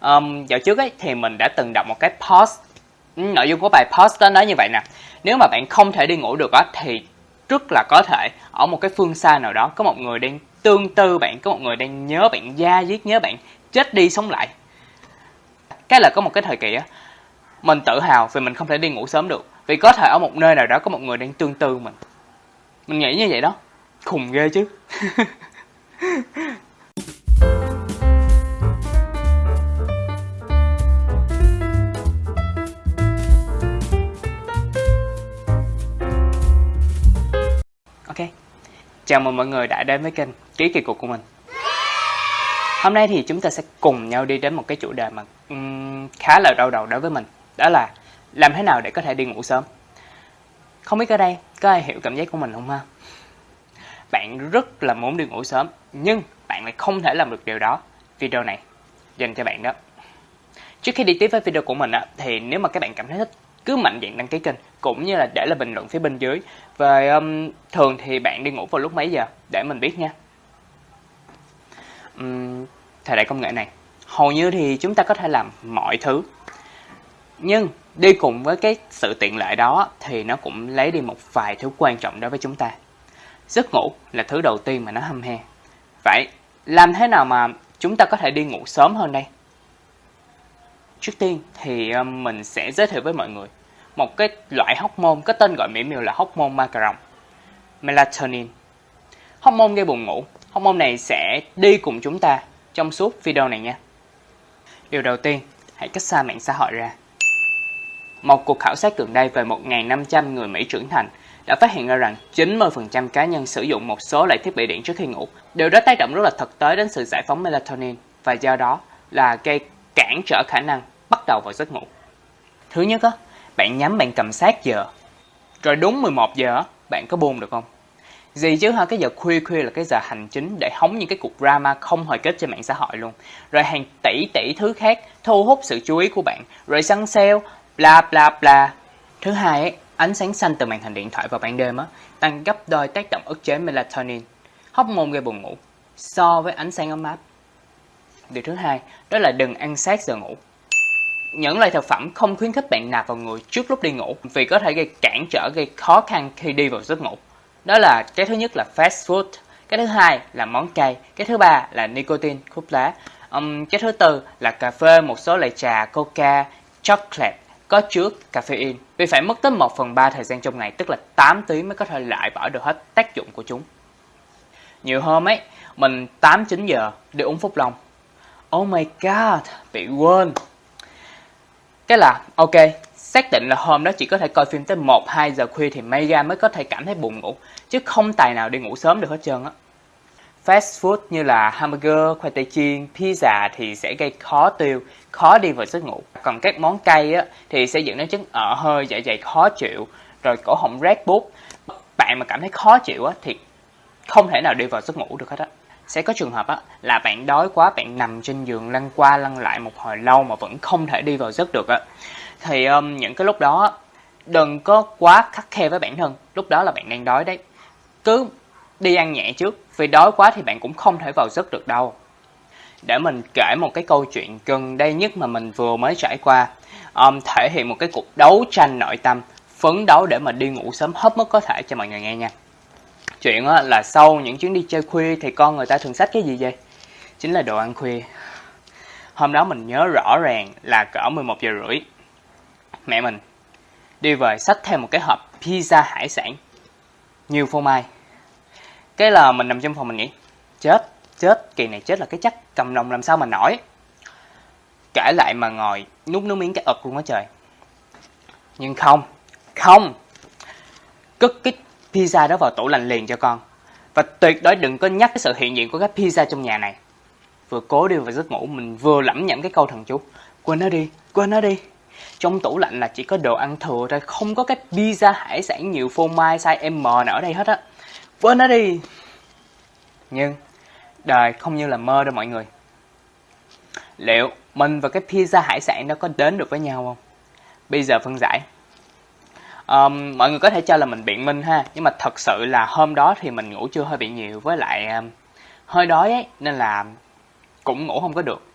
um, dạo trước ấy thì mình đã từng đọc một cái post. Ừ, nội dung của bài post đó nói như vậy nè. Nếu mà bạn không thể đi ngủ được á thì rất là có thể ở một cái phương xa nào đó có một người đang tương tư bạn có một người đang nhớ bạn da diết nhớ bạn chết đi sống lại. Cái là có một cái thời kỳ á mình tự hào vì mình không thể đi ngủ sớm được. Vì có thể ở một nơi nào đó có một người đang tương tư mình. Mình nghĩ như vậy đó. Khùng ghê chứ. chào mừng mọi người đã đến với kênh ký kỳ cục của mình. Hôm nay thì chúng ta sẽ cùng nhau đi đến một cái chủ đề mà um, khá là đau đầu đối với mình đó là làm thế nào để có thể đi ngủ sớm. Không biết ở đây có ai hiểu cảm giác của mình không ha? Bạn rất là muốn đi ngủ sớm nhưng bạn lại không thể làm được điều đó. Video này dành cho bạn đó. Trước khi đi tiếp với video của mình á, thì nếu mà các bạn cảm thấy thích cứ mạnh dạn đăng ký kênh cũng như là để lại bình luận phía bên dưới. Và um, thường thì bạn đi ngủ vào lúc mấy giờ? Để mình biết nha. Um, thời đại công nghệ này hầu như thì chúng ta có thể làm mọi thứ. Nhưng đi cùng với cái sự tiện lợi đó thì nó cũng lấy đi một vài thứ quan trọng đối với chúng ta. Giấc ngủ là thứ đầu tiên mà nó hâm he. Vậy làm thế nào mà chúng ta có thể đi ngủ sớm hơn đây? Trước tiên thì um, mình sẽ giới thiệu với mọi người một cái loại hormone có tên gọi mỹ miều là hormone ma cà rồng melatonin hormone gây buồn ngủ hormone này sẽ đi cùng chúng ta trong suốt video này nha điều đầu tiên, hãy cách xa mạng xã hội ra một cuộc khảo sát gần đây về 1.500 người Mỹ trưởng thành đã phát hiện ra rằng 90% cá nhân sử dụng một số loại thiết bị điện trước khi ngủ. Điều đó tác động rất là thực tế đến sự giải phóng melatonin và do đó là gây cản trở khả năng bắt đầu vào giấc ngủ. Thứ nhất đó bạn nhắm bạn cầm sát giờ. Rồi đúng 11 giờ bạn có buông được không? Gì chứ ha, cái giờ khuya khuya là cái giờ hành chính để hóng những cái cuộc drama không hồi kết trên mạng xã hội luôn. Rồi hàng tỷ tỷ thứ khác thu hút sự chú ý của bạn. Rồi săn sale, bla bla bla. Thứ hai ấy, ánh sáng xanh từ màn hình điện thoại vào ban đêm á, tăng gấp đôi tác động ức chế melatonin, hóc môn gây buồn ngủ, so với ánh sáng ấm áp. Điều thứ hai, đó là đừng ăn sát giờ ngủ. Những loại thực phẩm không khuyến khích bạn nạp vào người trước lúc đi ngủ vì có thể gây cản trở, gây khó khăn khi đi vào giấc ngủ. Đó là cái thứ nhất là fast food, cái thứ hai là món cay, cái thứ ba là nicotine, thuốc lá, um, cái thứ tư là cà phê, một số loại trà, coca, chocolate có chứa caffeine vì phải mất tới 1 phần 3 thời gian trong ngày tức là 8 tiếng mới có thể loại bỏ được hết tác dụng của chúng. Nhiều hôm ấy, mình 8-9 giờ đi uống Phúc Long. Oh my god, bị quên. Cái là, ok, xác định là hôm đó chỉ có thể coi phim tới 1-2 giờ khuya thì Mega mới có thể cảm thấy buồn ngủ, chứ không tài nào đi ngủ sớm được hết trơn á. Fast food như là hamburger, khoai tây chiên, pizza thì sẽ gây khó tiêu, khó đi vào giấc ngủ. Còn các món cay á, thì sẽ dẫn đến chứng ở hơi, dạ dày khó chịu, rồi cổ họng rát bút. Bạn mà cảm thấy khó chịu á, thì không thể nào đi vào giấc ngủ được hết á. Sẽ có trường hợp á, là bạn đói quá, bạn nằm trên giường lăn qua lăn lại một hồi lâu mà vẫn không thể đi vào giấc được á. Thì um, những cái lúc đó đừng có quá khắc khe với bản thân, lúc đó là bạn đang đói đấy. Cứ đi ăn nhẹ trước, vì đói quá thì bạn cũng không thể vào giấc được đâu. Để mình kể một cái câu chuyện gần đây nhất mà mình vừa mới trải qua, um, thể hiện một cái cuộc đấu tranh nội tâm, phấn đấu để mà đi ngủ sớm hết mức có thể cho mọi người nghe nha. Chuyện là sau những chuyến đi chơi khuya thì con người ta thường xách cái gì vậy? Chính là đồ ăn khuya. Hôm đó mình nhớ rõ ràng là cỡ 11 giờ rưỡi. Mẹ mình đi về xách theo một cái hộp pizza hải sản. Nhiều phô mai cái là mình nằm trong phòng mình nghĩ chết chết, kỳ này chết là cái chắc cầm nòng làm sao mà nổi kể lại mà ngồi nút nước miếng cái ực luôn á trời nhưng không không cất cái pizza đó vào tủ lạnh liền cho con. Và tuyệt đối đừng có nhắc cái sự hiện diện của cái pizza trong nhà này. Vừa cố đi vào giấc ngủ, mình vừa lẩm nhẩm cái câu thần chú. Quên nó đi, quên nó đi. Trong tủ lạnh là chỉ có đồ ăn thừa thôi, không có cái pizza hải sản nhiều phô mai size M nào ở đây hết á. Quên nó đi. Nhưng, đời không như là mơ đâu mọi người. Liệu mình và cái pizza hải sản đó có đến được với nhau không? Bây giờ phân giải um, mọi người có thể cho là mình biện minh ha nhưng mà thật sự là hôm đó thì mình ngủ chưa hơi bị nhiều với lại um, hơi đói ấy nên là cũng ngủ không có được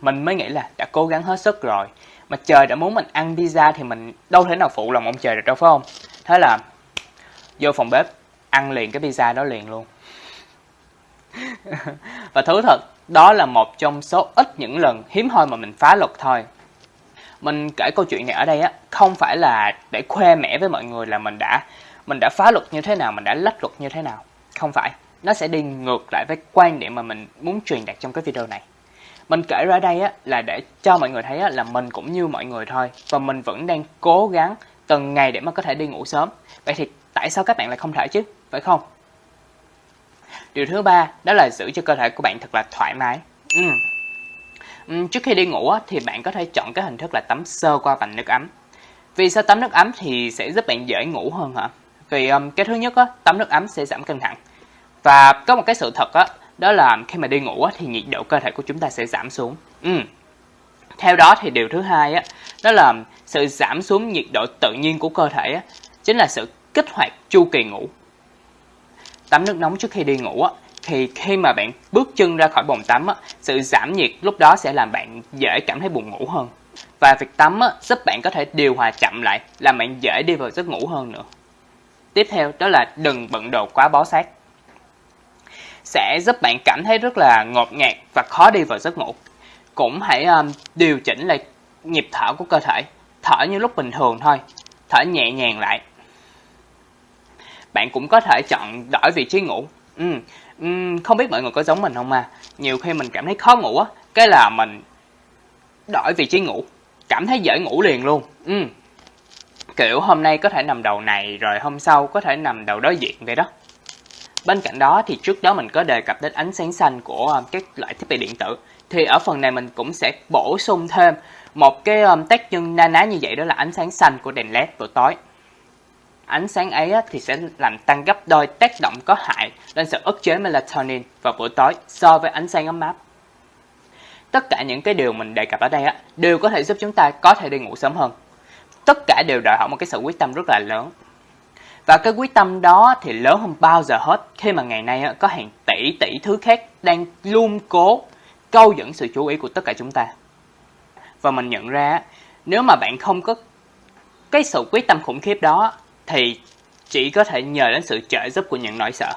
mình mới nghĩ là đã cố gắng hết sức rồi. Mà trời đã muốn mình ăn pizza thì mình đâu thể nào phụ lòng ông trời được đâu phải không? Thế là vô phòng bếp ăn liền cái pizza đó liền luôn. và thú thật, đó là một trong số ít những lần hiếm hoi mà mình phá luật thôi. Mình kể câu chuyện này ở đây á, không phải là để khoe mẽ với mọi người là mình đã mình đã phá luật như thế nào, mình đã lách luật như thế nào. Không phải, nó sẽ đi ngược lại với quan điểm mà mình muốn truyền đạt trong cái video này. Mình kể ra đây á, là để cho mọi người thấy á, là mình cũng như mọi người thôi và mình vẫn đang cố gắng từng ngày để mà có thể đi ngủ sớm. Vậy thì tại sao các bạn lại không thể chứ, phải không? Điều thứ ba đó là giữ cho cơ thể của bạn thật là thoải mái. Ừ. Trước khi đi ngủ thì bạn có thể chọn cái hình thức là tắm sơ qua vành nước ấm. Vì sao tắm nước ấm thì sẽ giúp bạn dễ ngủ hơn hả? Vì um, cái thứ nhất á, tắm nước ấm sẽ giảm căng thẳng. Và có một cái sự thật á, đó là khi mà đi ngủ á, thì nhiệt độ cơ thể của chúng ta sẽ giảm xuống. Ừ. Theo đó thì điều thứ hai á, đó là sự giảm xuống nhiệt độ tự nhiên của cơ thể á, chính là sự kích hoạt chu kỳ ngủ. Tắm nước nóng trước khi đi ngủ á, thì khi mà bạn bước chân ra khỏi bồn tắm á, sự giảm nhiệt lúc đó sẽ làm bạn dễ cảm thấy buồn ngủ hơn. Và việc tắm á, giúp bạn có thể điều hòa chậm lại, làm bạn dễ đi vào giấc ngủ hơn nữa. Tiếp theo đó là đừng bận đồ quá bó sát. Sẽ giúp bạn cảm thấy rất là ngột ngạt và khó đi vào giấc ngủ. Cũng hãy um, điều chỉnh lại nhịp thở của cơ thể. Thở như lúc bình thường thôi. Thở nhẹ nhàng lại. Bạn cũng có thể chọn đổi vị trí ngủ. Ừ. ừ, không biết mọi người có giống mình không mà. Nhiều khi mình cảm thấy khó ngủ á, cái là mình đổi vị trí ngủ. Cảm thấy dễ ngủ liền luôn. Ừ, Kiểu hôm nay có thể nằm đầu này rồi hôm sau có thể nằm đầu đối diện vậy đó. Bên cạnh đó thì trước đó mình có đề cập đến ánh sáng xanh của ờ, các loại thiết bị điện tử. Thì ở phần này mình cũng sẽ bổ sung thêm một cái um, tác nhân na ná như vậy đó là ánh sáng xanh của đèn led buổi tối. Ánh sáng ấy thì sẽ làm tăng gấp đôi tác động có hại lên sự ức chế melatonin vào buổi tối so với ánh sáng ấm áp. Tất cả những cái điều mình đề cập ở đây đều có thể giúp chúng ta có thể đi ngủ sớm hơn tất cả đều đòi hỏi một cái sự quyết tâm rất là lớn. Và cái quyết tâm đó thì lớn hơn bao giờ hết khi mà ngày nay có hàng tỷ tỷ thứ khác đang luôn cố câu dẫn sự chú ý của tất cả chúng ta. Và mình nhận ra, nếu mà bạn không có cái sự quyết tâm khủng khiếp đó thì chỉ có thể nhờ đến sự trợ giúp của những nỗi sợ.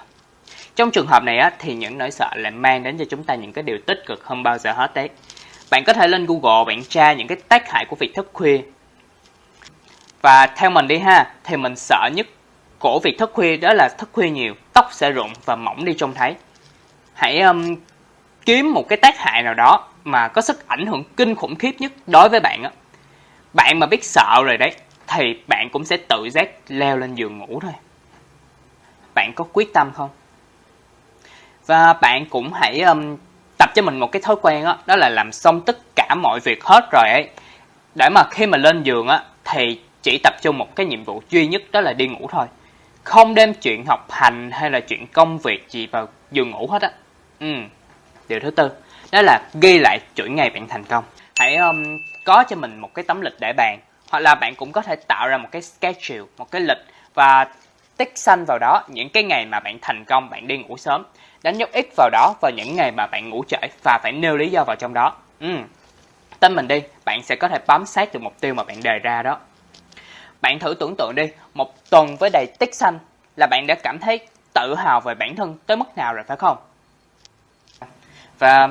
Trong trường hợp này á, thì những nỗi sợ lại mang đến cho chúng ta những cái điều tích cực hơn bao giờ hết đấy. Bạn có thể lên Google bạn tra những cái tác hại của việc thức khuya và theo mình đi ha, thì mình sợ nhất của việc thức khuya đó là thức khuya nhiều, tóc sẽ rụng và mỏng đi trông thấy. Hãy um, kiếm một cái tác hại nào đó mà có sức ảnh hưởng kinh khủng khiếp nhất đối với bạn á. Bạn mà biết sợ rồi đấy, thì bạn cũng sẽ tự giác leo lên giường ngủ thôi. Bạn có quyết tâm không? Và bạn cũng hãy um, tập cho mình một cái thói quen đó, đó là làm xong tất cả mọi việc hết rồi ấy. Để mà khi mà lên giường á, thì chỉ tập trung một cái nhiệm vụ duy nhất đó là đi ngủ thôi. Không đem chuyện học hành hay là chuyện công việc gì vào giường ngủ hết á. Ừ. Điều thứ tư, đó là ghi lại chuỗi ngày bạn thành công. Hãy um, có cho mình một cái tấm lịch để bàn. Hoặc là bạn cũng có thể tạo ra một cái schedule, một cái lịch và tích xanh vào đó những cái ngày mà bạn thành công, bạn đi ngủ sớm. Đánh dấu X vào đó vào những ngày mà bạn ngủ trễ và phải nêu lý do vào trong đó. Ừ. Tin mình đi, bạn sẽ có thể bám sát được mục tiêu mà bạn đề ra đó. Bạn thử tưởng tượng đi, một tuần với đầy tích xanh là bạn đã cảm thấy tự hào về bản thân tới mức nào rồi phải không? Và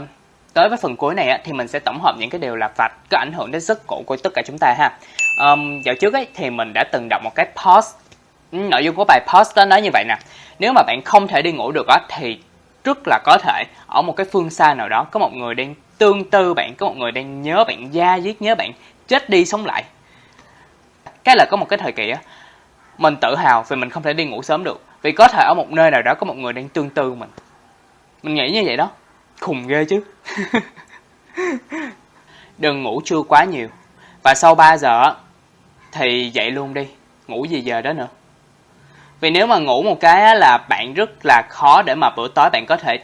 tới với phần cuối này thì mình sẽ tổng hợp những cái điều là vạch có ảnh hưởng đến giấc ngủ của tất cả chúng ta ha. Um, dạo trước ấy thì mình đã từng đọc một cái post ừ, nội dung của bài post đó nói như vậy nè. Nếu mà bạn không thể đi ngủ được á thì rất là có thể ở một cái phương xa nào đó có một người đang tương tư bạn có một người đang nhớ bạn da diết nhớ bạn chết đi sống lại. Cái là có một cái thời kỳ á mình tự hào vì mình không thể đi ngủ sớm được vì có thể ở một nơi nào đó có một người đang tương tư mình. Mình nghĩ như vậy đó khùng ghê chứ. Đừng ngủ trưa quá nhiều. Và sau 3 giờ thì dậy luôn đi. Ngủ gì giờ đó nữa. Vì nếu mà ngủ một cái là bạn rất là khó để mà bữa tối bạn có thể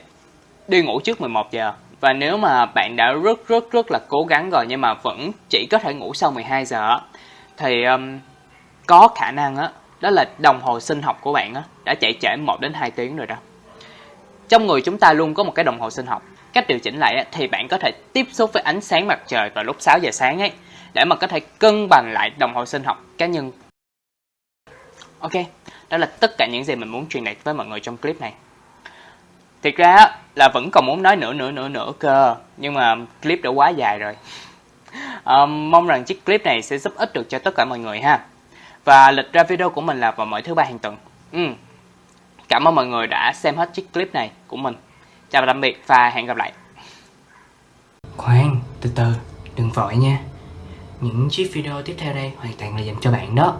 đi ngủ trước 11 giờ. Và nếu mà bạn đã rất rất rất là cố gắng rồi nhưng mà vẫn chỉ có thể ngủ sau 12 giờ thì um, có khả năng á đó là đồng hồ sinh học của bạn á đã chạy trễ 1 đến 2 tiếng rồi đó. Trong người chúng ta luôn có một cái đồng hồ sinh học. cách điều chỉnh lại thì bạn có thể tiếp xúc với ánh sáng mặt trời vào lúc 6 giờ sáng ấy để mà có thể cân bằng lại đồng hồ sinh học cá nhân. Ok, đó là tất cả những gì mình muốn truyền đạt với mọi người trong clip này. Thiệt ra là vẫn còn muốn nói nữa nữa nữa nữa cơ, nhưng mà clip đã quá dài rồi. Um, mong rằng chiếc clip này sẽ giúp ích được cho tất cả mọi người ha. Và lịch ra video của mình là vào mỗi thứ ba hàng tuần. Ừ. Cảm ơn mọi người đã xem hết chiếc clip này của mình. Chào tạm biệt và hẹn gặp lại. Khoan, từ từ, đừng vội nha. Những chiếc video tiếp theo đây hoàn toàn là dành cho bạn đó.